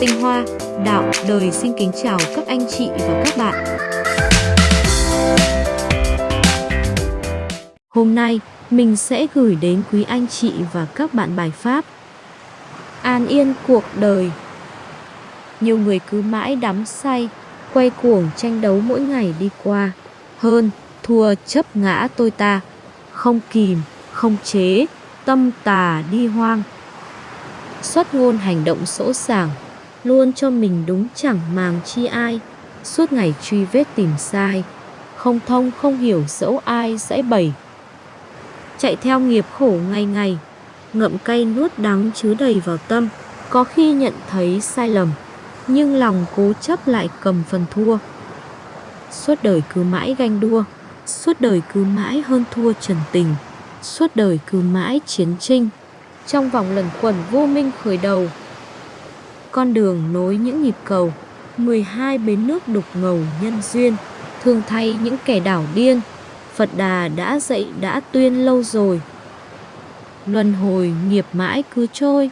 Tinh Hoa, Đạo, Đời xin kính chào các anh chị và các bạn. Hôm nay, mình sẽ gửi đến quý anh chị và các bạn bài pháp An yên cuộc đời Nhiều người cứ mãi đắm say, quay cuồng tranh đấu mỗi ngày đi qua. Hơn, thua chấp ngã tôi ta, không kìm, không chế, tâm tà đi hoang. Xuất ngôn hành động sỗ sàng, luôn cho mình đúng chẳng màng chi ai, suốt ngày truy vết tìm sai, không thông không hiểu dẫu ai sẽ bẩy. Chạy theo nghiệp khổ ngày ngày, ngậm cay nuốt đắng chứa đầy vào tâm, có khi nhận thấy sai lầm, nhưng lòng cố chấp lại cầm phần thua. Suốt đời cứ mãi ganh đua, suốt đời cứ mãi hơn thua trần tình, suốt đời cứ mãi chiến tranh, trong vòng lần quẩn vô minh khởi đầu. Con đường nối những nhịp cầu, 12 bến nước đục ngầu nhân duyên, thường thay những kẻ đảo điên, Phật Đà đã dạy đã tuyên lâu rồi. Luân hồi nghiệp mãi cứ trôi,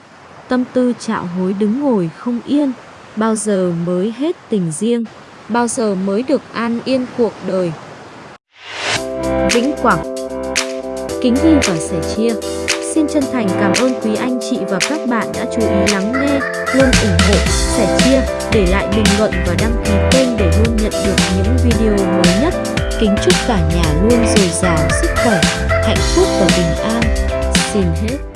tâm tư trạo hối đứng ngồi không yên, bao giờ mới hết tình riêng, bao giờ mới được an yên cuộc đời. Vĩnh Quảng Kính ghi và sẻ chia Xin chân thành cảm ơn quý anh chị và các bạn đã chú ý lắng nghe, luôn ủng hộ, sẻ chia, để lại bình luận và đăng ký kênh để luôn nhận được những video mới nhất. Kính chúc cả nhà luôn dồi dào sức khỏe, hạnh phúc và bình an. Xin hết.